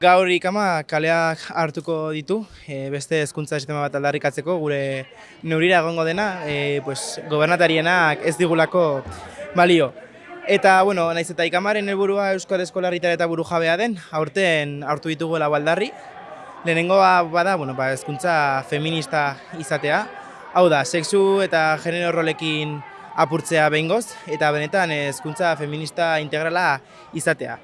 Gaur ikama kaleak hartuko ditu, e, beste hezkuntza sistema bat aldarrikatzeko gure neurira egongo dena, e, pues, gobernatarienak ez digulako balio. Eta, bueno, naiz eta ikamaren helburua Euskal Eskolarritar eta buru jabea den, aurten hartu dituguela baldarri. Lehenengoa bada, bueno, ba, hezkuntza feminista izatea. Hau da, sexu eta genero rolekin apurtzea behingoz, eta benetan hezkuntza feminista integrala izatea.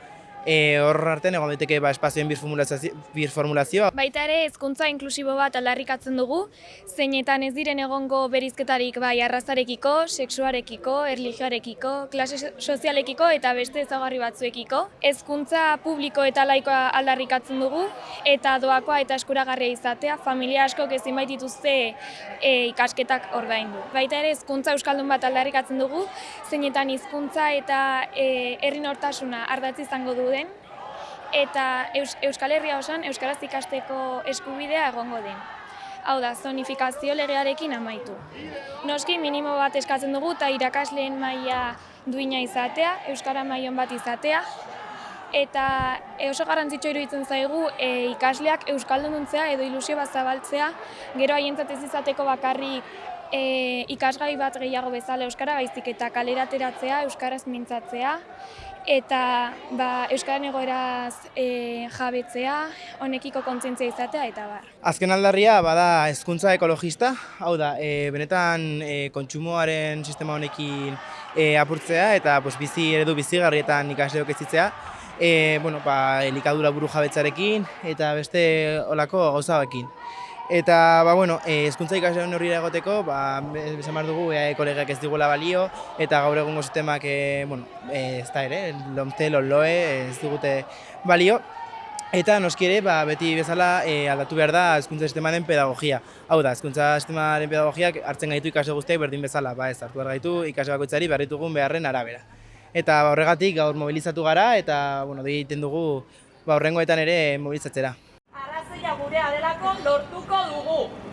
E, hor artean egon daiteke ba, espazioen birformulazio- birformulazioa, Baita ere hezkuntza inklusibo bat aldarrikatzen dugu, zeinetan ez diren egongo berizketarik bai arrazarekiko, sexuarekiko, erlijioarekiko, klase so- sozialekiko eta beste ezaugarri batzuekiko. Hezkuntza publiko eta laikoa aldarrikatzen dugu eta doakoa eta eskuragarria izatea, familia askok ezin baitituzte e, ikasketak ordaindu. Baita ere hezkuntza euskaldun bat aldarrikatzen dugu, zeinetan hizkuntza eta e, herri nortasuna ardatz izango duen eta Eus Euskal Herria osan euskaraz ikasteko eskubidea egongo den. Hau da, zonifikazio legearekin amaitu. Noski minimo bat eskatzen dugu eta irakasleen maila duina izatea, euskara mailan bat izatea eta e, oso garrantzitsua iruditzen zaigu e, ikasleak euskalduntzea edo ilusio bat zabaltzea, gero haientzat ez izateko bakarrik e, ikasgai bat gehiago bezala euskara baizik eta kalerateratzea, euskaraz mintzatzea eta ba, euskaren egoeraz e, jabetzea, honekiko kontzientzia izatea eta bar. Azken aldarria bada hezkuntza ekologista, hau da, e, benetan e, kontsumoaren sistema honekin e, apurtzea eta pues, bizi eredu bizigarrietan ikasleok ezitzea, e, bueno, ba, elikadura buru jabetzarekin eta beste olako gauzaekin. Eta, ba, bueno, e, hezkuntza ikasleon horrira egoteko, ba, esan behar dugu, EAE kolegak ez digula balio, eta gaur egungo sistemak, e, bueno, e, ez da ere, lomte, loloe, ez digute balio, Eta noski ere, ba, beti bezala e, aldatu behar da hezkuntza sistemaren pedagogia. Hau da, hezkuntza sistemaren pedagogiak hartzen gaitu ikasle guztiak berdin bezala, ba ez, hartu behar gaitu ikasle bakoitzari behar ditugun beharren arabera. Eta horregatik gaur mobilizatu gara eta bueno, dei egiten dugu ba, horrengoetan ere mobilizatzera. Arrazoia gurea delako lortuko dugu.